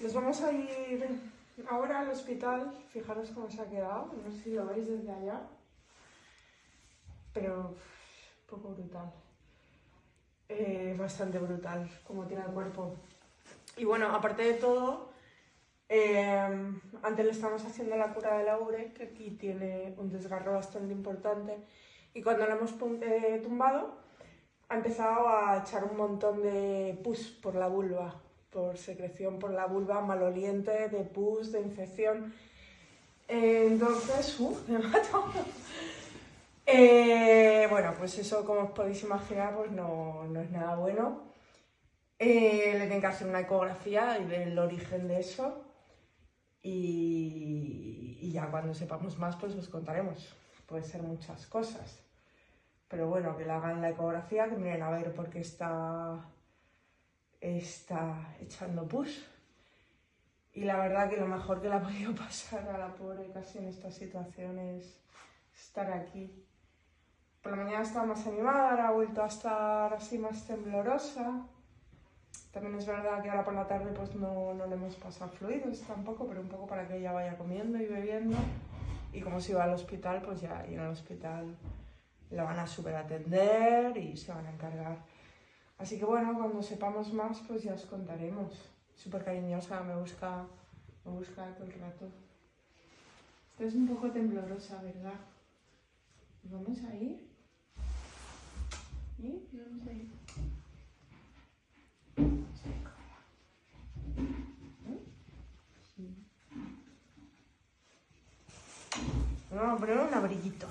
Nos vamos a ir ahora al hospital. Fijaros cómo se ha quedado. No sé si lo veis desde allá. Pero un poco brutal. Eh, bastante brutal como tiene el cuerpo. Y bueno, aparte de todo, eh, antes le estamos haciendo la cura de la ubre, que aquí tiene un desgarro bastante importante. Y cuando lo hemos eh, tumbado, ha empezado a echar un montón de pus por la vulva por secreción por la vulva maloliente, de pus, de infección. entonces, ¡uh! Me mato. Eh, bueno, pues eso, como os podéis imaginar, pues no, no es nada bueno. Eh, le tienen que hacer una ecografía y ver el origen de eso. Y, y, ya cuando sepamos más, pues os contaremos. Puede ser muchas cosas. Pero bueno, que le hagan la ecografía, que miren a ver por qué está está echando push. Y la verdad que lo mejor que le ha podido pasar a la pobre casi en esta situación es estar aquí. Por la mañana estaba más animada, ahora ha vuelto a estar así más temblorosa. También es verdad que ahora por la tarde pues no, no le hemos pasado fluidos tampoco, pero un poco para que ella vaya comiendo y bebiendo. Y como si va al hospital, pues ya ir al hospital la van a super atender y se van a encargar Así que bueno, cuando sepamos más, pues ya os contaremos. Súper cariñosa, me busca, me busca todo el rato. Estás un poco temblorosa, ¿verdad? ¿Vamos a ir? ¿Y? ¿Vamos a ir? Vamos a poner un abriguito.